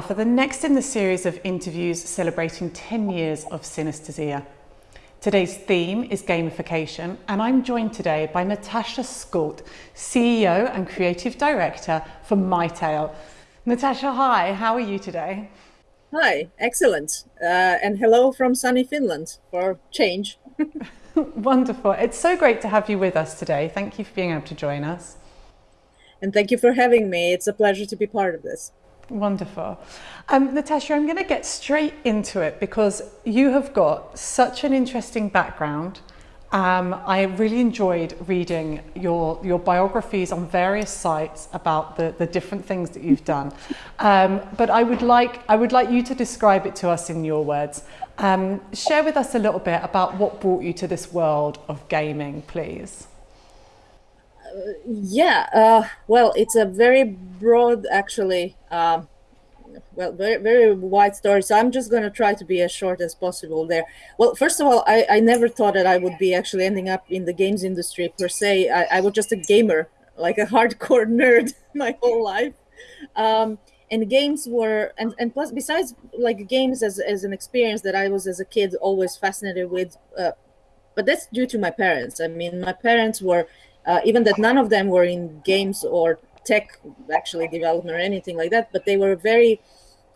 for the next in the series of interviews celebrating 10 years of synesthesia. Today's theme is gamification and I'm joined today by Natasha Skult, CEO and Creative Director for MyTale. Natasha, hi, how are you today? Hi, excellent. Uh, and hello from sunny Finland for change. Wonderful. It's so great to have you with us today. Thank you for being able to join us. And thank you for having me. It's a pleasure to be part of this. Wonderful. Um, Natasha, I'm going to get straight into it because you have got such an interesting background. Um, I really enjoyed reading your, your biographies on various sites about the, the different things that you've done. Um, but I would, like, I would like you to describe it to us in your words. Um, share with us a little bit about what brought you to this world of gaming, please. Yeah, uh, well, it's a very broad, actually, uh, well, very, very wide story. So I'm just going to try to be as short as possible there. Well, first of all, I, I never thought that I would be actually ending up in the games industry per se. I, I was just a gamer, like a hardcore nerd my whole life. Um, and games were, and, and plus, besides like games as, as an experience that I was as a kid always fascinated with, uh, but that's due to my parents. I mean, my parents were uh, even that none of them were in games or tech actually development or anything like that, but they were very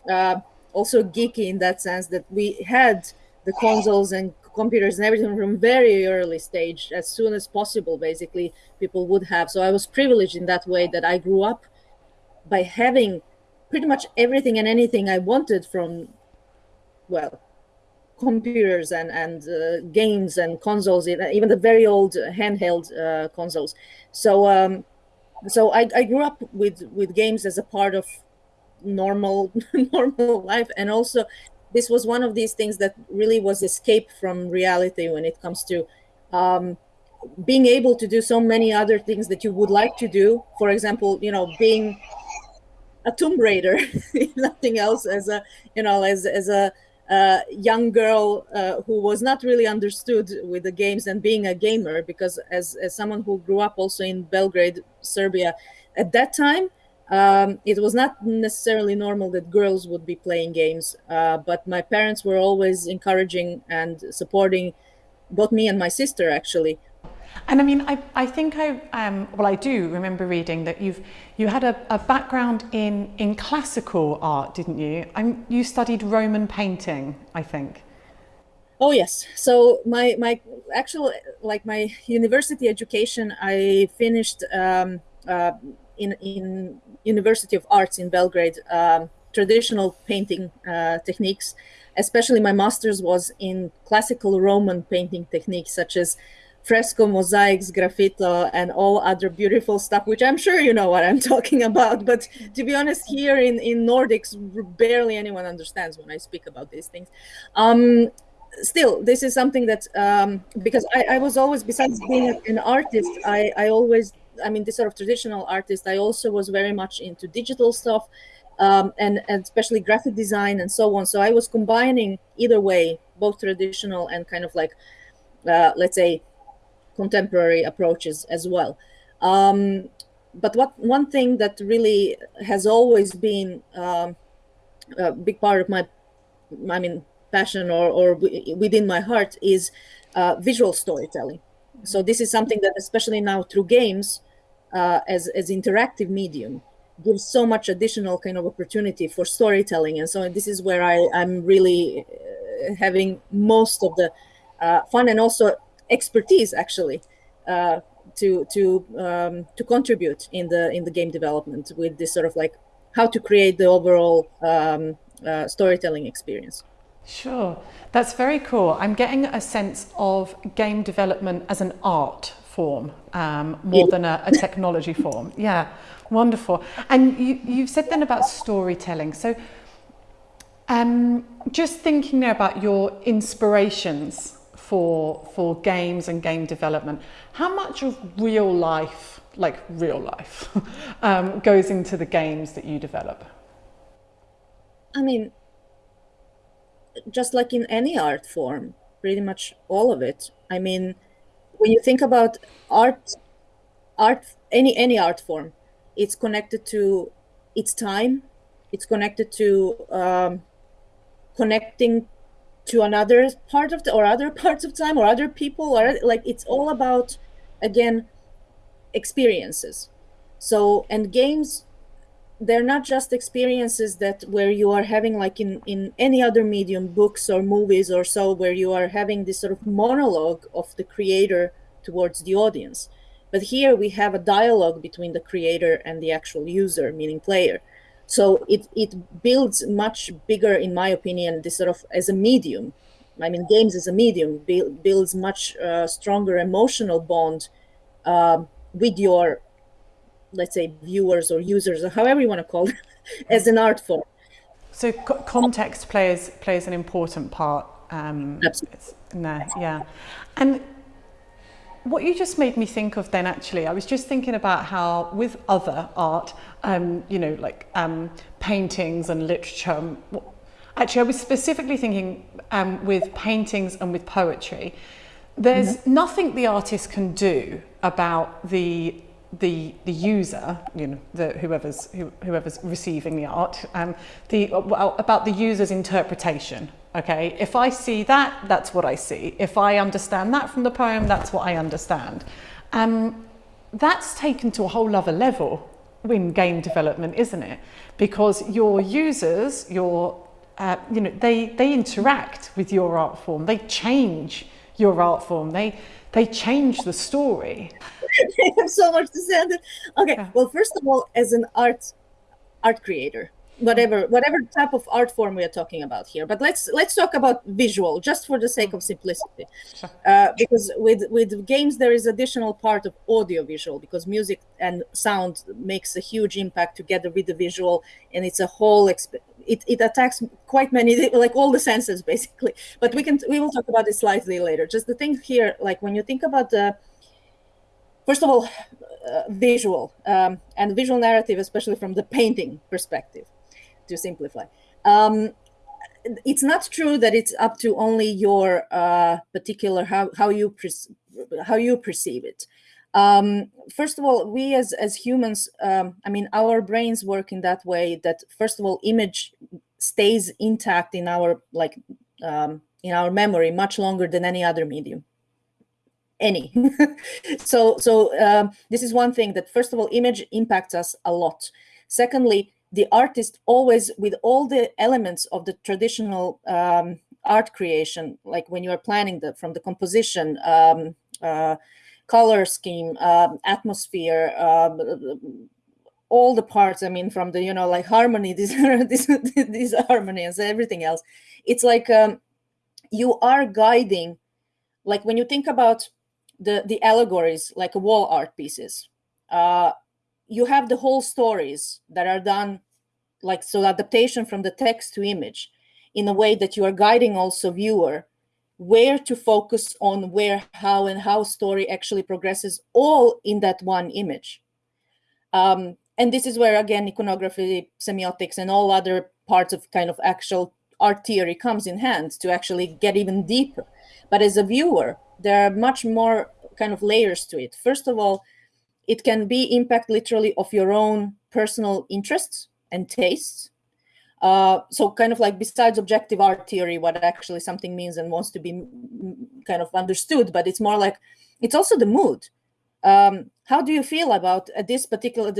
uh, also geeky in that sense that we had the consoles and computers and everything from very early stage as soon as possible basically people would have. So i was privileged in that way that i grew up by having pretty much everything and anything i wanted from well computers and and uh, games and consoles, even the very old handheld uh, consoles. So um, so I, I grew up with with games as a part of normal normal life, and also this was one of these things that really was escape from reality when it comes to um, being able to do so many other things that you would like to do. For example, you know, being a Tomb Raider, nothing else as a you know as as a uh, young girl uh, who was not really understood with the games and being a gamer because as, as someone who grew up also in Belgrade, Serbia, at that time, um, it was not necessarily normal that girls would be playing games, uh, but my parents were always encouraging and supporting both me and my sister actually and I mean, I, I think I, um, well, I do remember reading that you've, you had a, a background in, in classical art, didn't you? I'm, you studied Roman painting, I think. Oh yes. So my, my actual, like my university education, I finished um, uh, in, in University of Arts in Belgrade, um, traditional painting uh, techniques, especially my master's was in classical Roman painting techniques, such as fresco mosaics, sgraffito, and all other beautiful stuff, which I'm sure you know what I'm talking about. But to be honest, here in, in Nordics, barely anyone understands when I speak about these things. Um, still, this is something that, um, because I, I, was always, besides being an artist, I, I always, I mean, this sort of traditional artist, I also was very much into digital stuff. Um, and, and especially graphic design and so on. So I was combining either way, both traditional and kind of like, uh, let's say, contemporary approaches as well. Um, but what one thing that really has always been um, a big part of my, I mean, passion or, or within my heart is uh, visual storytelling. So this is something that, especially now through games, uh, as as interactive medium, gives so much additional kind of opportunity for storytelling. And so this is where I I'm really uh, having most of the uh, fun and also expertise actually uh, to to um, to contribute in the in the game development with this sort of like how to create the overall um, uh, storytelling experience. Sure, that's very cool. I'm getting a sense of game development as an art form um, more than a, a, technology form. Yeah, wonderful. And you, you've said then about storytelling. So um, just thinking there about your inspirations for, for games and game development. How much of real life, like real life, um, goes into the games that you develop? I mean, just like in any art form, pretty much all of it. I mean, when you think about art, art, any any art form, it's connected to its time, it's connected to um, connecting to another part of the or other parts of time or other people or like it's all about again experiences. So and games they're not just experiences that where you are having like in in any other medium books or movies or so where you are having this sort of monologue of the creator towards the audience. But here we have a dialogue between the creator and the actual user meaning player so it it builds much bigger in my opinion this sort of as a medium. I mean games as a medium build, builds much uh, stronger emotional bond uh, with your let's say viewers or users or however you want to call it as an art form. So co context plays plays an important part um Absolutely. in there yeah. And what you just made me think of then actually i was just thinking about how with other art um you know like um paintings and literature actually i was specifically thinking um with paintings and with poetry there's mm -hmm. nothing the artist can do about the the the user, you know, the whoever's who, whoever's receiving the art, um, the well, about the user's interpretation. Okay, if I see that, that's what I see. If I understand that from the poem, that's what I understand. Um, that's taken to a whole other level in game development, isn't it? Because your users, your uh, you know, they they interact with your art form. They change your art form. They they change the story. I have so much to say. Okay, yeah. well, first of all, as an art art creator, whatever whatever type of art form we are talking about here, but let's let's talk about visual, just for the sake of simplicity, uh, because with with games there is additional part of audio visual because music and sound makes a huge impact together with the visual, and it's a whole it, it attacks quite many like all the senses basically. But we can we will talk about this slightly later. Just the thing here like when you think about the first of all, uh, visual um, and visual narrative, especially from the painting perspective, to simplify. Um, it's not true that it's up to only your uh, particular how how you how you perceive it. Um, first of all, we as as humans, um, I mean, our brains work in that way that first of all, image stays intact in our like um, in our memory much longer than any other medium any. so so um, this is one thing that first of all, image impacts us a lot. Secondly, the artist always with all the elements of the traditional um, art creation, like when you are planning the from the composition, um, uh, color scheme, um, atmosphere, um, all the parts. I mean, from the you know like harmony, these these these harmonies, everything else. It's like um, you are guiding. Like when you think about the the allegories like wall art pieces uh, you have the whole stories that are done like so adaptation from the text to image in a way that you are guiding also viewer where to focus on where how and how story actually progresses all in that one image um, and this is where again iconography semiotics and all other parts of kind of actual art theory comes in hand to actually get even deeper but as a viewer there are much more kind of layers to it. First of all, it can be impact literally of your own personal interests and tastes. Uh, so kind of like besides objective art theory, what actually something means and wants to be kind of understood, but it's more like, it's also the mood. Um, how do you feel about uh, this particular,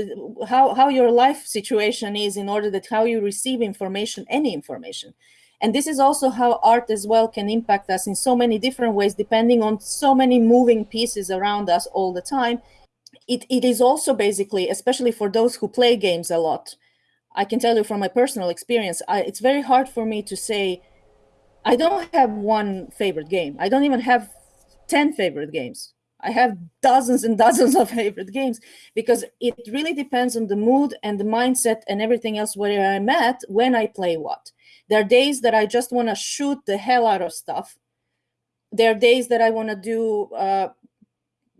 how, how your life situation is in order that how you receive information, any information. And this is also how art as well can impact us in so many different ways, depending on so many moving pieces around us all the time. It, it is also basically, especially for those who play games a lot, I can tell you from my personal experience, I, it's very hard for me to say, I don't have one favorite game. I don't even have 10 favorite games. I have dozens and dozens of favorite games because it really depends on the mood and the mindset and everything else where I'm at when I play what. There are days that I just want to shoot the hell out of stuff. There are days that I want to do uh,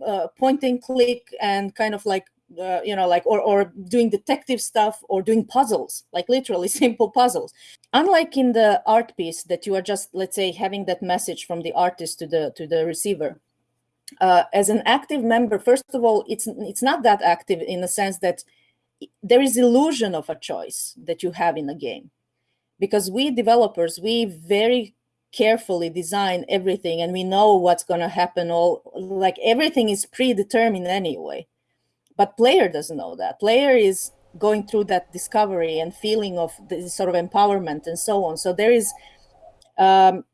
uh, point and click and kind of like uh, you know, like or or doing detective stuff or doing puzzles, like literally simple puzzles. Unlike in the art piece that you are just, let's say, having that message from the artist to the to the receiver. Uh, as an active member, first of all, it's it's not that active in the sense that there is illusion of a choice that you have in a game because we developers we very carefully design everything and we know what's going to happen all like everything is predetermined anyway. But player doesn't know that. Player is going through that discovery and feeling of this sort of empowerment and so on. So there is um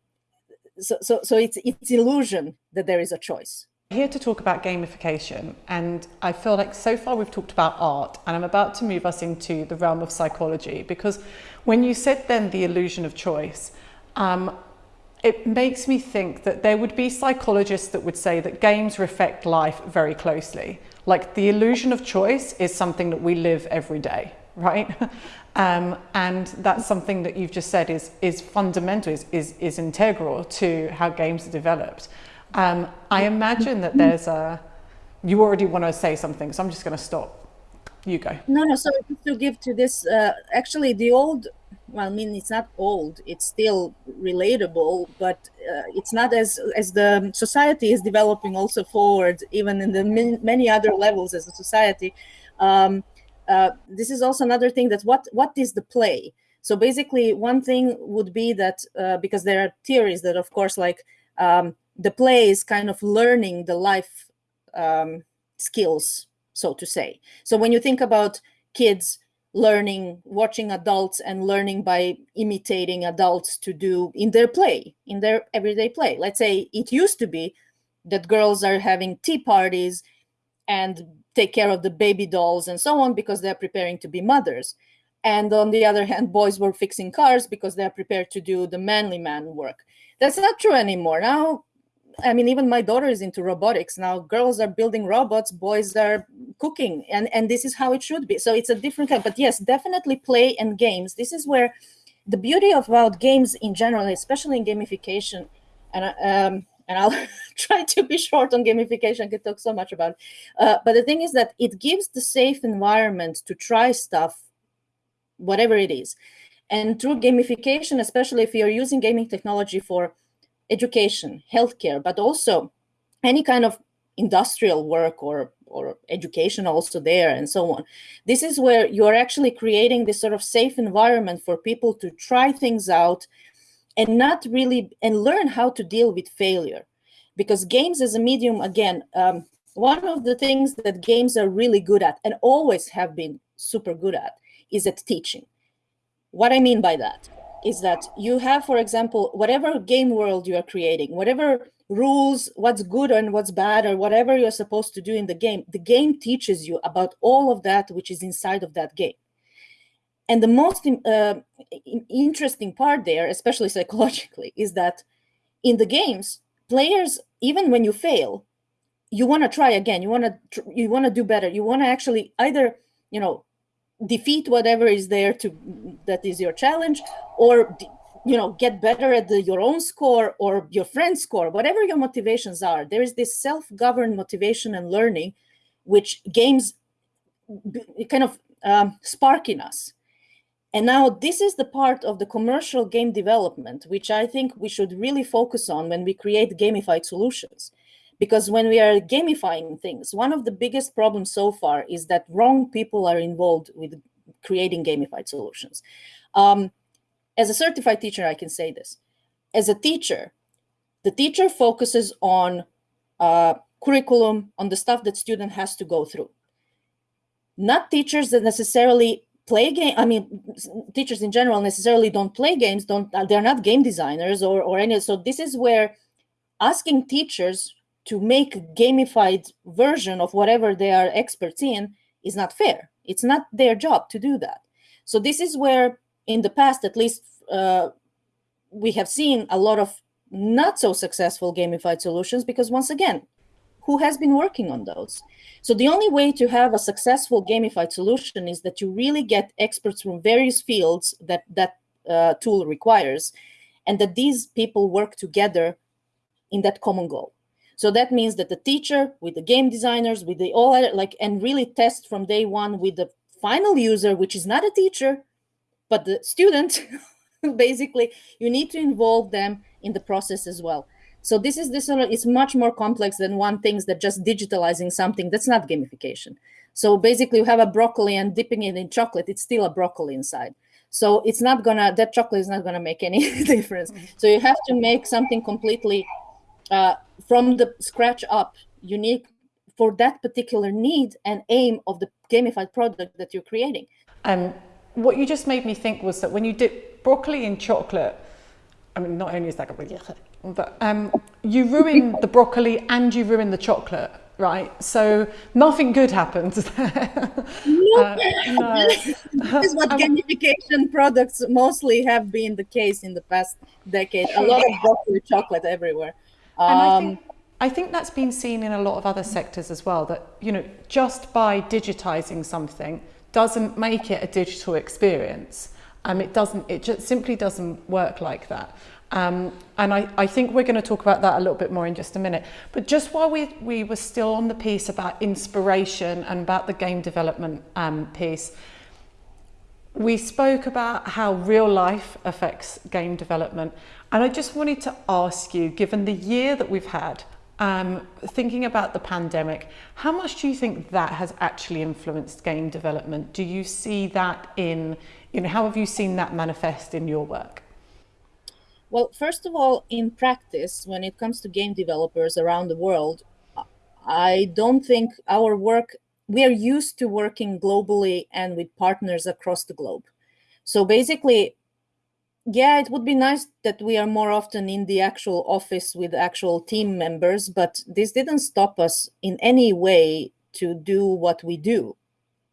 so so, so it's it's illusion that there is a choice. Here to talk about gamification and I feel like so far we've talked about art and I'm about to move us into the realm of psychology because when you said then the illusion of choice um, it makes me think that there would be psychologists that would say that games reflect life very closely. Like the illusion of choice is something that we live every day, right? um, and that's something that you've just said is, is fundamental, is, is, is integral to how games are developed. Um, I imagine that there's a, you already want to say something, so I'm just going to stop. You go. No, no, so to give to this, uh, actually the old well, I mean, it's not old; it's still relatable, but uh, it's not as as the society is developing also forward, even in the many other levels as a society. Um, uh, this is also another thing that what what is the play? So basically, one thing would be that uh, because there are theories that, of course, like um, the play is kind of learning the life um, skills, so to say. So when you think about kids learning watching adults and learning by imitating adults to do in their play in their everyday play. Let's say it used to be that girls are having tea parties and take care of the baby dolls and so on because they're preparing to be mothers. And on the other hand boys were fixing cars because they're prepared to do the manly man work. That's not true anymore. Now I mean, even my daughter is into robotics now. Girls are building robots, boys are cooking, and and this is how it should be. So it's a different kind. But yes, definitely play and games. This is where the beauty of about games in general, especially in gamification, and um, and I'll try to be short on gamification. I could talk so much about, it. Uh, but the thing is that it gives the safe environment to try stuff, whatever it is, and through gamification, especially if you're using gaming technology for education, healthcare, but also any kind of industrial work or or education also there and so on. This is where you're actually creating this sort of safe environment for people to try things out and not really and learn how to deal with failure. Because games as a medium, again, um, one of the things that games are really good at and always have been super good at is at teaching. What I mean by that is that you have, for example, whatever game world you are creating, whatever rules, what's good and what's bad, or whatever you're supposed to do in the game, the game teaches you about all of that which is inside of that game. And the most uh, interesting part there, especially psychologically, is that in the games, players, even when you fail, you want to try again. You want to you want to do better. You want to actually either you know defeat whatever is there to that is your challenge or you know get better at the, your own score or your friend's score whatever your motivations are. There is this self-governed motivation and learning which games kind of um, spark in us. And now this is the part of the commercial game development which i think we should really focus on when we create gamified solutions because when we are gamifying things one of the biggest problems so far is that wrong people are involved with creating gamified solutions. Um, as a certified teacher i can say this. As a teacher the teacher focuses on uh, curriculum on the stuff that student has to go through. Not teachers that necessarily play game i mean teachers in general necessarily don't play games don't they're not game designers or or any so this is where asking teachers to make a gamified version of whatever they are experts in is not fair. It's not their job to do that. So this is where, in the past, at least, uh, we have seen a lot of not so successful gamified solutions because, once again, who has been working on those? So the only way to have a successful gamified solution is that you really get experts from various fields that that uh, tool requires, and that these people work together in that common goal. So that means that the teacher with the game designers, with the all like, and really test from day one with the final user, which is not a teacher, but the student. Basically, you need to involve them in the process as well. So this is this is much more complex than one thing that just digitalizing something. That's not gamification. So basically, you have a broccoli and dipping it in chocolate. It's still a broccoli inside. So it's not gonna that chocolate is not gonna make any difference. Mm-hmm. So you have to make something completely uh, from the scratch up, unique for that particular need and aim of the gamified product that you're creating. Um, what you just made me think was that when you dip broccoli in chocolate, I mean, not only is that but um, you ruin the broccoli and you ruin the chocolate, right? So nothing good happens there. uh, no. this is what um, gamification products mostly have been the case in the past decade. A lot of broccoli chocolate everywhere. Um, and I think, um, I think that's been seen in a lot of other sectors as well. That you know, just by digitizing something doesn't make it a digital experience. Um, it doesn't. It just simply doesn't work like that. Um, and I, I think we're going to talk about that a little bit more in just a minute. But just while we, we were still on the piece about inspiration and about the game development um, piece, we spoke about how real life affects game development. And I just wanted to ask you, given the year that we've had, um, thinking about the pandemic, how much do you think that has actually influenced game development? Do you see that in, you know, how have you seen that manifest in your work? Well, first of all, in practice, when it comes to game developers around the world, I don't think our work, we are used to working globally and with partners across the globe. So basically, yeah, it would be nice that we are more often in the actual office with actual team members, but this didn't stop us in any way to do what we do,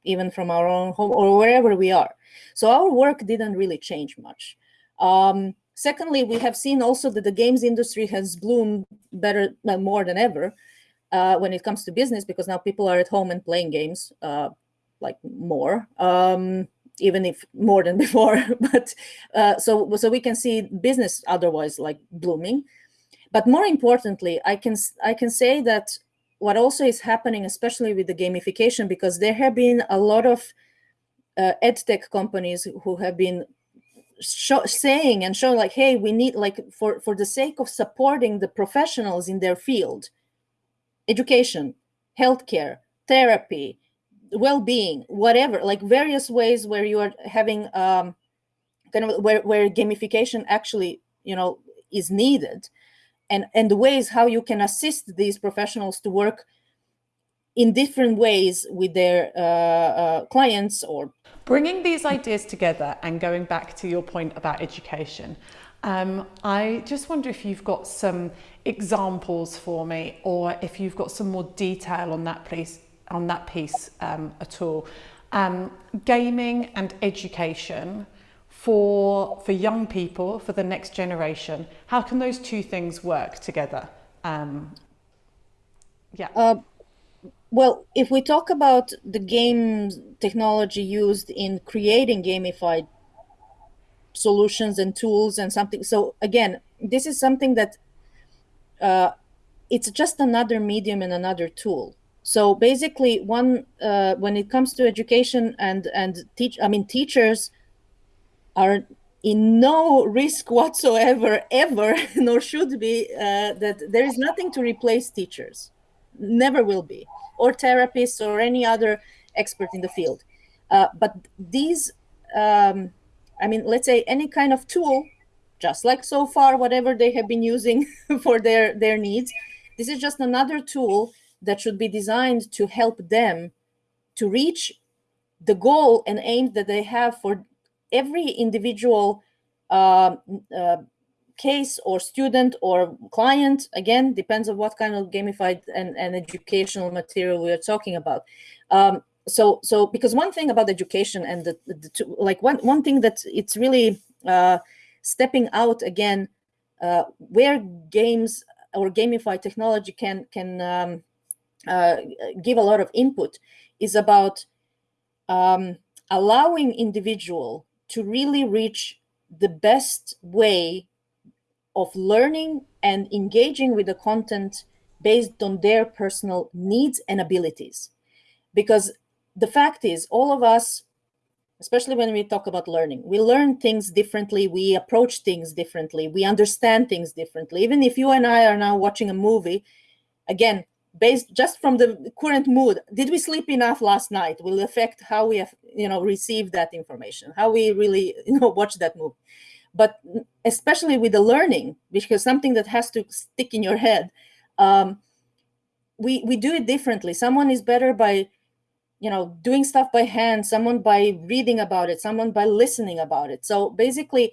even from our own home or wherever we are. So our work didn't really change much. Um, Secondly, we have seen also that the games industry has bloomed better, uh, more than ever uh, when it comes to business, because now people are at home and playing games uh, like more, um, even if more than before. but uh, so so we can see business otherwise like blooming. But more importantly, I can I can say that what also is happening, especially with the gamification, because there have been a lot of uh, edtech companies who have been show, saying and showing like hey we need like for for the sake of supporting the professionals in their field education healthcare therapy well-being whatever like various ways where you are having um kind of where, where gamification actually you know is needed. And and the ways how you can assist these professionals to work in different ways with their uh, uh, clients or bringing these ideas together and going back to your point about education um, I just wonder if you've got some examples for me or if you've got some more detail on that piece on that piece um, at all. Um, gaming and education for for young people for the next generation how can those two things work together? Um, yeah. Uh, well, if we talk about the game technology used in creating gamified solutions and tools and something, so again, this is something that uh, it's just another medium and another tool. So basically, one uh, when it comes to education and and teach, I mean, teachers are in no risk whatsoever ever, nor should be uh, that there is nothing to replace teachers. Never will be or therapists or any other expert in the field. Uh, but these, um, I mean, let's say any kind of tool, just like so far, whatever they have been using for their, their needs, this is just another tool that should be designed to help them to reach the goal and aim that they have for every individual uh, uh, case or student or client. Again depends on what kind of gamified and, and educational material we are talking about. Um, so so because one thing about education and the, the two, like one one thing that it's really uh, stepping out again uh, where games or gamified technology can can um, uh, give a lot of input is about um, allowing individual to really reach the best way of learning and engaging with the content based on their personal needs and abilities. Because the fact is, all of us especially when we talk about learning. We learn things differently, we approach things differently, we understand things differently. Even if you and I are now watching a movie, again, based just from the current mood, did we sleep enough last night will affect how we have, you know, receive that information, how we really, you know, watch that movie. But especially with the learning, because something that has to stick in your head, um, we, we do it differently. Someone is better by you know doing stuff by hand someone by reading about it someone by listening about it so basically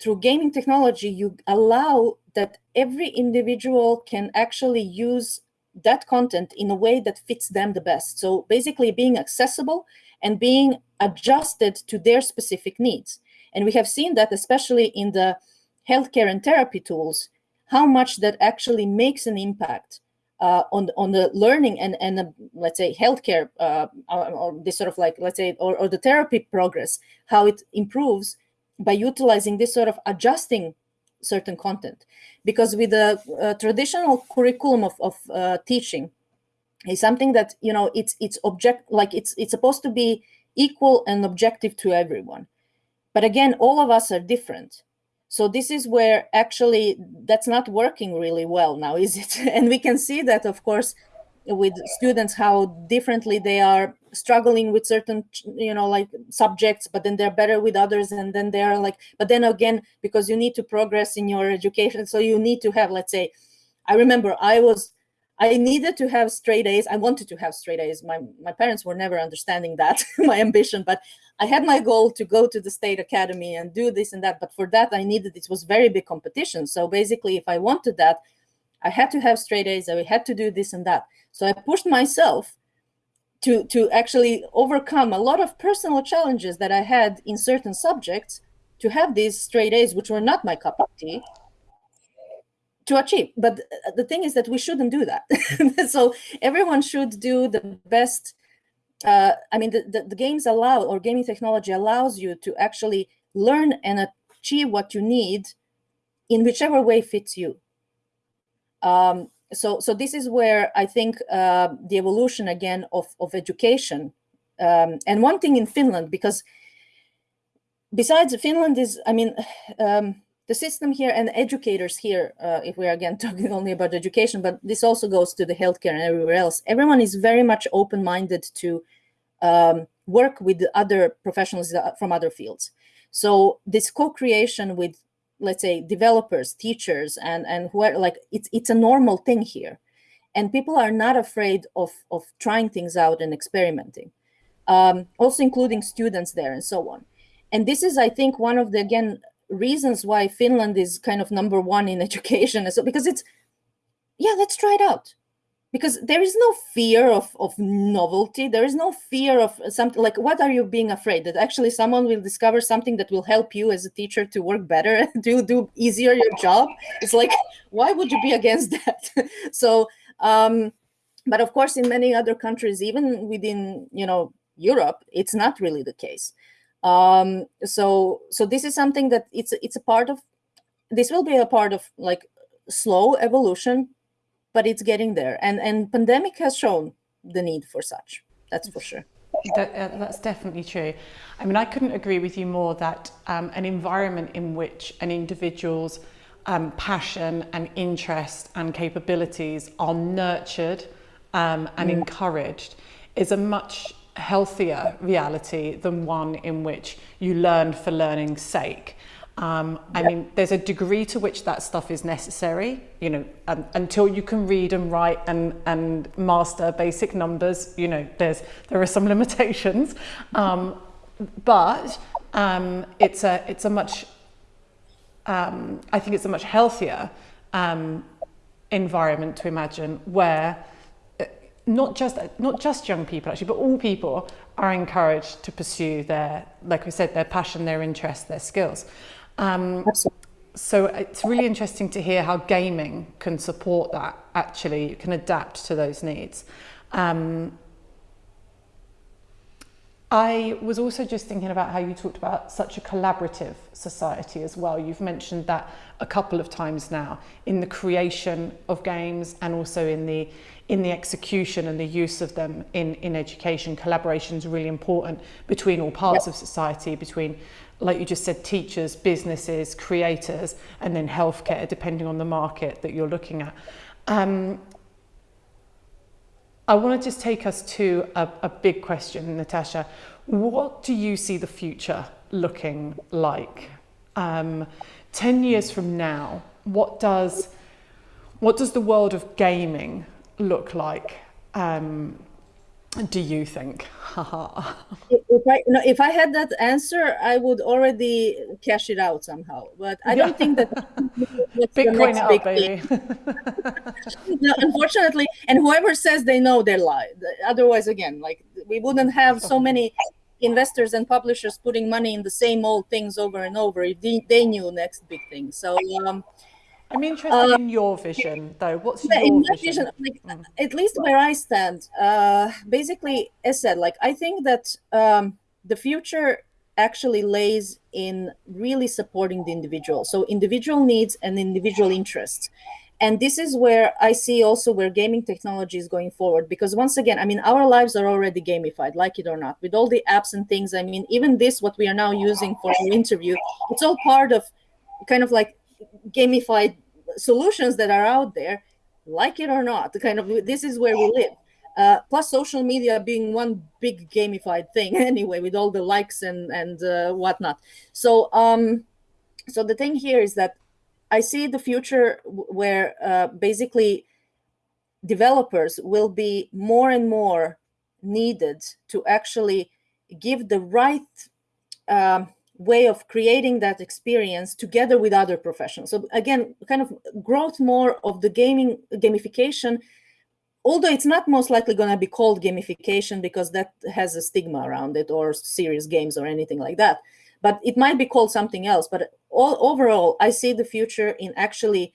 through gaming technology you allow that every individual can actually use that content in a way that fits them the best. So basically being accessible and being adjusted to their specific needs. And we have seen that especially in the healthcare and therapy tools how much that actually makes an impact uh, on on the learning and and the, let's say healthcare uh, or, or, this sort of like let's say or, or the therapy progress how it improves by utilizing this sort of adjusting certain content. Because with the uh, traditional curriculum of, of uh, teaching is something that you know it's it's object like it's it's supposed to be equal and objective to everyone. But again all of us are different. So this is where actually that's not working really well now, is it? And we can see that, of course, with students, how differently they are struggling with certain, you know, like subjects, but then they're better with others. And then they're like, but then again, because you need to progress in your education. So you need to have, let's say, I remember I was I needed to have straight A's. I wanted to have straight A's. My, my parents were never understanding that, my ambition, but I had my goal to go to the state academy and do this and that. But for that, I needed, it was very big competition. So basically, if I wanted that, I had to have straight A's. I had to do this and that. So I pushed myself to, to actually overcome a lot of personal challenges that I had in certain subjects to have these straight A's, which were not my cup of tea to achieve. But the thing is that we shouldn't do that. so everyone should do the best. Uh, I mean, the, the, the, games allow, or gaming technology allows you to actually learn and achieve what you need in whichever way fits you. Um, so, so this is where I think uh, the evolution again of, of education. Um, and one thing in Finland, because besides Finland is, I mean, um, the system here and educators here, uh, if we're again talking only about education, but this also goes to the healthcare and everywhere else, everyone is very much open-minded to um, work with other professionals from other fields. So this co-creation with, let's say, developers, teachers, and, and who are like, it's, it's a normal thing here. And people are not afraid of, of trying things out and experimenting, um, also including students there and so on. And this is, I think, one of the, again, reasons why Finland is kind of number one in education. So because it's, yeah, let's try it out. Because there is no fear of, of novelty. There is no fear of something like, what are you being afraid? That actually someone will discover something that will help you as a teacher to work better, do, do easier your job. It's like, why would you be against that? so, um, but of course, in many other countries, even within, you know, Europe, it's not really the case. Um, so so this is something that it's it's a part of this will be a part of like slow evolution, but it's getting there. And and pandemic has shown the need for such. That's for sure. That, uh, that's definitely true. I mean, I couldn't agree with you more that um, an environment in which an individual's um, passion and interest and capabilities are nurtured um, and mm. encouraged is a much healthier reality than one in which you learn for learning's sake. Um, I yeah. mean, there's a degree to which that stuff is necessary, you know, um, until you can read and write and, and master basic numbers, you know, there's, there are some limitations. Um, but um, it's, a, it's a much, um, I think it's a much healthier um, environment to imagine where not just not just young people actually, but all people are encouraged to pursue their, like I said, their passion, their interest, their skills. Um, so it's really interesting to hear how gaming can support that. Actually, you can adapt to those needs. Um, I was also just thinking about how you talked about such a collaborative society as well. You've mentioned that a couple of times now in the creation of games and also in the in the execution and the use of them in, in education. Collaboration is really important between all parts yep. of society, between, like you just said, teachers, businesses, creators, and then healthcare, depending on the market that you're looking at. Um, I want to just take us to a, a big question, Natasha. What do you see the future looking like? Um, 10 years from now, what does, what does the world of gaming look like? Um, do you think? if I no, if I had that answer, I would already cash it out somehow. But I don't think that Bitcoin up, baby. no, unfortunately, and whoever says they know, they lie. Otherwise, again, like we wouldn't have so many investors and publishers putting money in the same old things over and over if they, they knew next big thing. So. Um, I'm interested uh, in your vision, though. What's your in vision? vision like, mm. At least where I stand, uh, basically, as said, like I think that um, the future actually lays in really supporting the individual. So individual needs and individual interests. And this is where I see also where gaming technology is going forward. Because once again, I mean, our lives are already gamified, like it or not, with all the apps and things. I mean, even this, what we are now using for our interview, it's all part of kind of like gamified solutions that are out there like it or not kind of this is where we live. Uh, plus social media being one big gamified thing anyway with all the likes and and uh, whatnot. So um so the thing here is that i see the future where uh, basically developers will be more and more needed to actually give the right um, way of creating that experience together with other professionals. So again, kind of growth more of the gaming gamification, although it's not most likely going to be called gamification because that has a stigma around it or serious games or anything like that. But it might be called something else. But all overall, I see the future in actually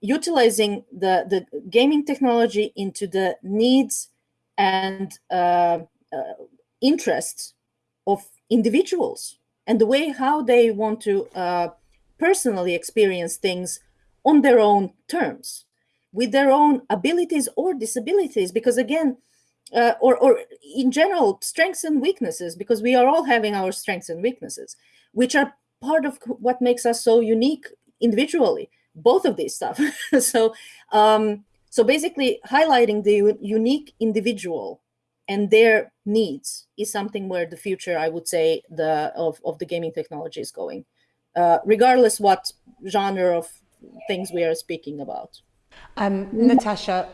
utilizing the, the gaming technology into the needs and uh, uh, interests of individuals and the way how they want to uh, personally experience things on their own terms with their own abilities or disabilities because again uh, or, or in general strengths and weaknesses because we are all having our strengths and weaknesses which are part of what makes us so unique individually both of these stuff. So um, so basically highlighting the unique individual and their needs is something where the future, I would say, the of, of the gaming technology is going, uh, regardless what genre of things we are speaking about. Um, Natasha,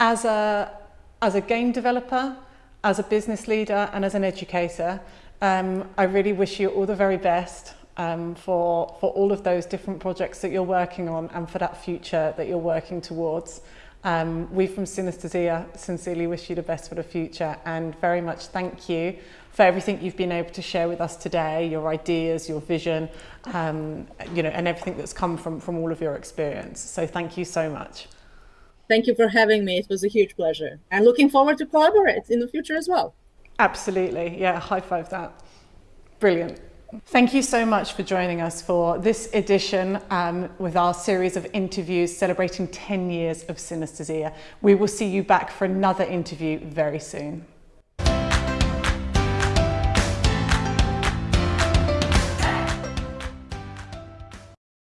as a as a game developer, as a business leader, and as an educator, um, I really wish you all the very best um, for for all of those different projects that you're working on and for that future that you're working towards. Um, we from Synesthesia sincerely wish you the best for the future and very much thank you for everything you've been able to share with us today, your ideas, your vision, um, you know, and everything that's come from, from all of your experience. So thank you so much. Thank you for having me. It was a huge pleasure and looking forward to collaborate in the future as well. Absolutely. Yeah, high five that. Brilliant. Thank you so much for joining us for this edition um, with our series of interviews celebrating 10 years of synesthesia. We will see you back for another interview very soon.